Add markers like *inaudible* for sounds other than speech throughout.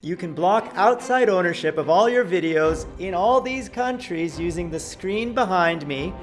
You can block outside ownership of all your videos in all these countries using the screen behind me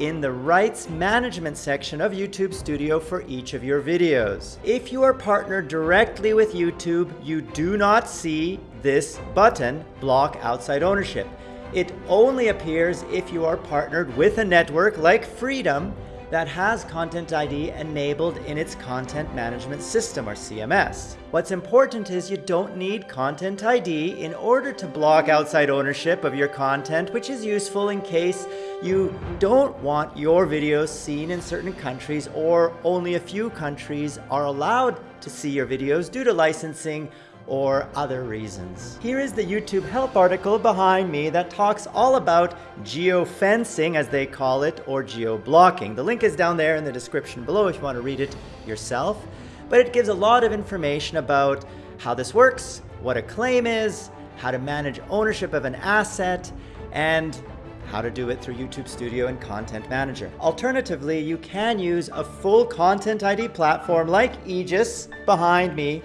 in the rights management section of YouTube Studio for each of your videos. If you are partnered directly with YouTube, you do not see this button, block outside ownership. It only appears if you are partnered with a network like Freedom that has Content ID enabled in its content management system or CMS. What's important is you don't need Content ID in order to block outside ownership of your content, which is useful in case you don't want your videos seen in certain countries or only a few countries are allowed to see your videos due to licensing or other reasons. Here is the YouTube help article behind me that talks all about geofencing, as they call it, or geo-blocking. The link is down there in the description below if you want to read it yourself. But it gives a lot of information about how this works, what a claim is, how to manage ownership of an asset, and how to do it through YouTube Studio and Content Manager. Alternatively, you can use a full Content ID platform like Aegis behind me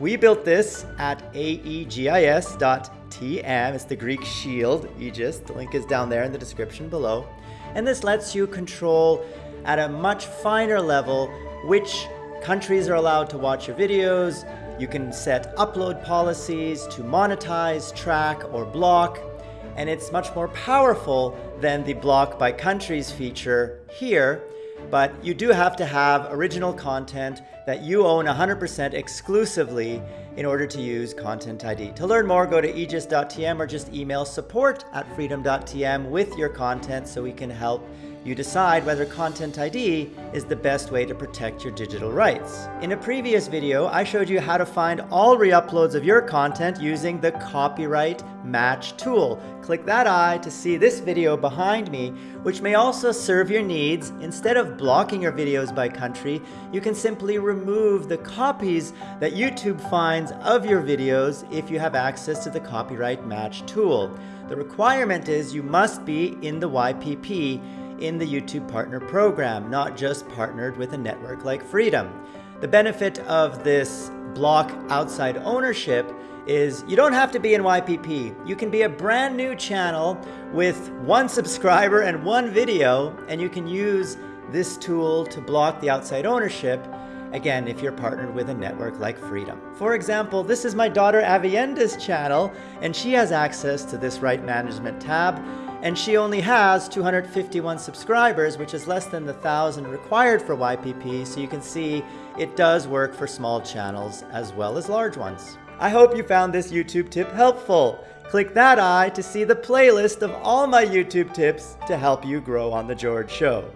we built this at aegis.tm. It's the Greek shield, Aegis. The link is down there in the description below. And this lets you control at a much finer level which countries are allowed to watch your videos. You can set upload policies to monetize, track, or block. And it's much more powerful than the block by countries feature here but you do have to have original content that you own 100% exclusively in order to use Content ID. To learn more, go to aegis.tm or just email support at freedom.tm with your content so we can help you decide whether Content ID is the best way to protect your digital rights. In a previous video, I showed you how to find all re-uploads of your content using the Copyright Match tool. Click that eye to see this video behind me, which may also serve your needs. Instead of blocking your videos by country, you can simply remove the copies that YouTube finds of your videos if you have access to the Copyright Match tool. The requirement is you must be in the YPP in the YouTube Partner Program, not just partnered with a network like Freedom. The benefit of this block outside ownership is you don't have to be in YPP. You can be a brand new channel with one *laughs* subscriber and one video, and you can use this tool to block the outside ownership Again, if you're partnered with a network like Freedom. For example, this is my daughter Avienda's channel, and she has access to this right management tab, and she only has 251 subscribers, which is less than the 1,000 required for YPP, so you can see it does work for small channels as well as large ones. I hope you found this YouTube tip helpful. Click that eye to see the playlist of all my YouTube tips to help you grow on The George Show.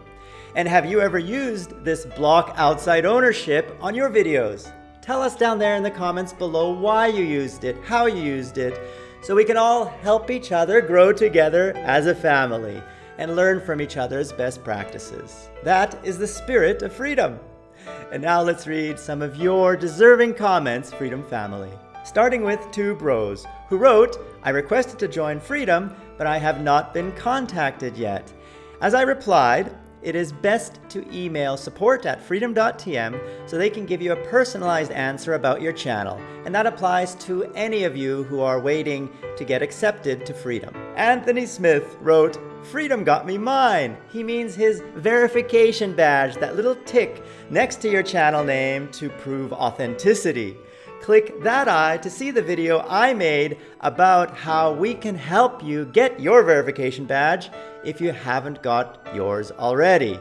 And have you ever used this block outside ownership on your videos? Tell us down there in the comments below why you used it, how you used it, so we can all help each other grow together as a family and learn from each other's best practices. That is the spirit of freedom. And now let's read some of your deserving comments, Freedom Family. Starting with Two Bros, who wrote, I requested to join Freedom, but I have not been contacted yet. As I replied, it is best to email support at freedom.tm so they can give you a personalized answer about your channel. And that applies to any of you who are waiting to get accepted to Freedom. Anthony Smith wrote, Freedom got me mine. He means his verification badge, that little tick next to your channel name to prove authenticity click that eye to see the video I made about how we can help you get your verification badge if you haven't got yours already.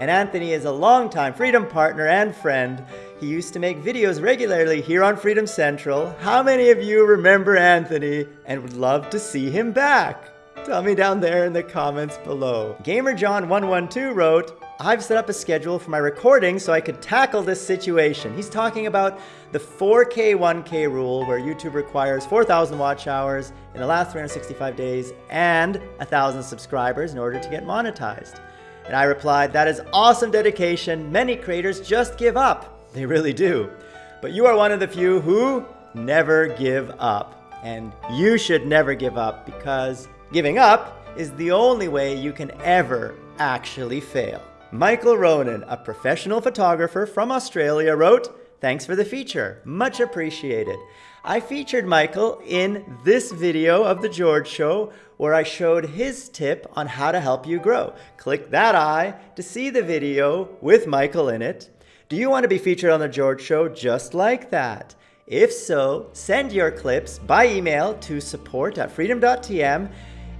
And Anthony is a longtime Freedom partner and friend. He used to make videos regularly here on Freedom Central. How many of you remember Anthony and would love to see him back? Tell me down there in the comments below. GamerJohn112 wrote, I've set up a schedule for my recording so I could tackle this situation. He's talking about the 4K 1K rule where YouTube requires 4,000 watch hours in the last 365 days and 1,000 subscribers in order to get monetized. And I replied, that is awesome dedication. Many creators just give up. They really do. But you are one of the few who never give up. And you should never give up because giving up is the only way you can ever actually fail. Michael Ronan, a professional photographer from Australia, wrote, Thanks for the feature. Much appreciated. I featured Michael in this video of The George Show where I showed his tip on how to help you grow. Click that eye to see the video with Michael in it. Do you want to be featured on The George Show just like that? If so, send your clips by email to support at freedom.tm.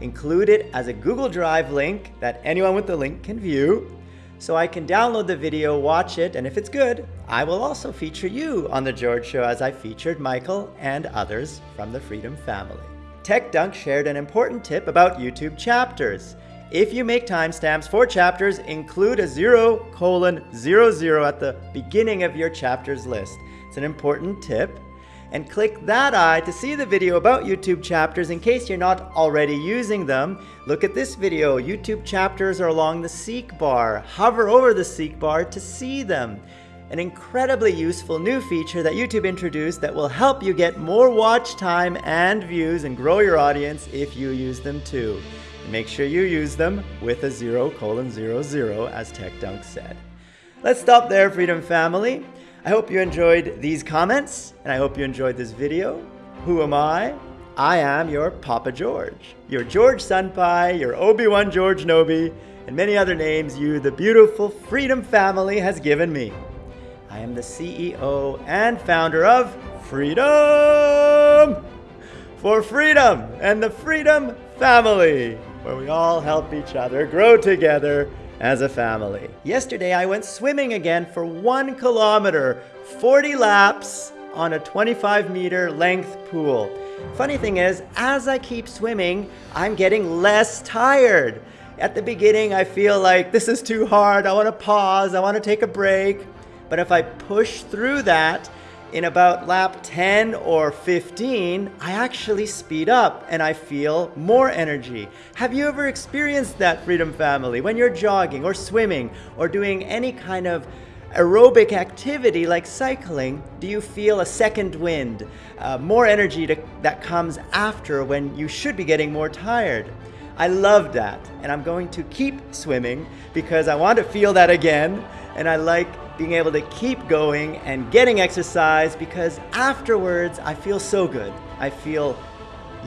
Include it as a Google Drive link that anyone with the link can view. So I can download the video, watch it, and if it's good, I will also feature you on The George Show as I featured Michael and others from the Freedom family. TechDunk shared an important tip about YouTube chapters. If you make timestamps for chapters, include a 0 colon 00 at the beginning of your chapters list. It's an important tip. And click that eye to see the video about YouTube chapters in case you're not already using them. Look at this video. YouTube chapters are along the seek bar. Hover over the seek bar to see them. An incredibly useful new feature that YouTube introduced that will help you get more watch time and views and grow your audience if you use them too. Make sure you use them with a 0 colon 00 as TechDunk said. Let's stop there, Freedom Family. I hope you enjoyed these comments, and I hope you enjoyed this video. Who am I? I am your Papa George, your George Senpai, your Obi-Wan George Nobi, and many other names you, the beautiful Freedom family, has given me. I am the CEO and founder of Freedom for Freedom and the Freedom Family, where we all help each other grow together as a family. Yesterday I went swimming again for one kilometer, 40 laps on a 25 meter length pool. Funny thing is, as I keep swimming, I'm getting less tired. At the beginning, I feel like this is too hard. I want to pause. I want to take a break. But if I push through that, in about lap 10 or 15, I actually speed up and I feel more energy. Have you ever experienced that Freedom Family when you're jogging or swimming or doing any kind of aerobic activity like cycling, do you feel a second wind, uh, more energy to, that comes after when you should be getting more tired? I love that, and I'm going to keep swimming because I want to feel that again, and I like being able to keep going and getting exercise because afterwards I feel so good. I feel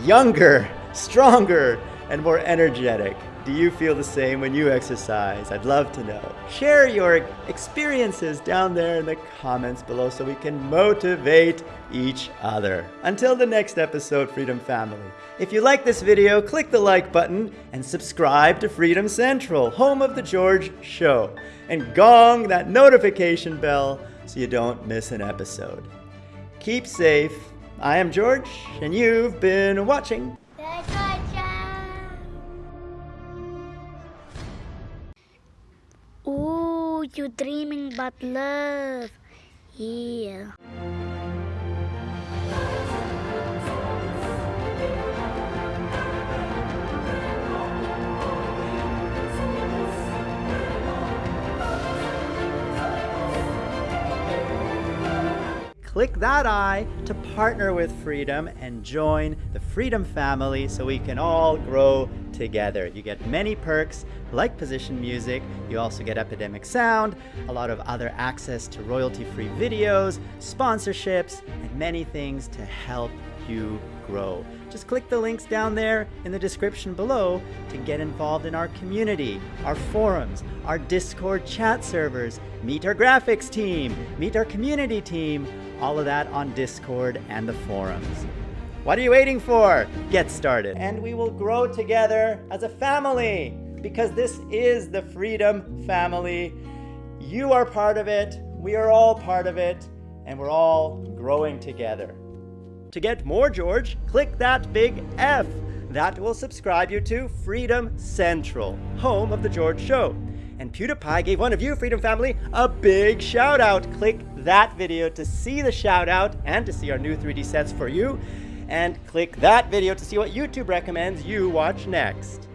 younger, *laughs* stronger, and more energetic. Do you feel the same when you exercise? I'd love to know. Share your experiences down there in the comments below so we can motivate each other. Until the next episode, Freedom Family. If you like this video, click the like button and subscribe to Freedom Central, home of The George Show. And gong that notification bell so you don't miss an episode. Keep safe. I am George, and you've been watching you dreaming about love. Yeah. Click that eye to partner with Freedom and join the Freedom family so we can all grow together. You get many perks like position music, you also get Epidemic Sound, a lot of other access to royalty-free videos, sponsorships, and many things to help you grow. Just click the links down there in the description below to get involved in our community, our forums, our Discord chat servers, meet our graphics team, meet our community team, all of that on Discord and the forums. What are you waiting for? Get started. And we will grow together as a family because this is the Freedom Family. You are part of it, we are all part of it, and we're all growing together. To get more George, click that big F. That will subscribe you to Freedom Central, home of The George Show. And PewDiePie gave one of you, Freedom Family, a big shout out. Click that video to see the shout out and to see our new 3D sets for you. And click that video to see what YouTube recommends you watch next.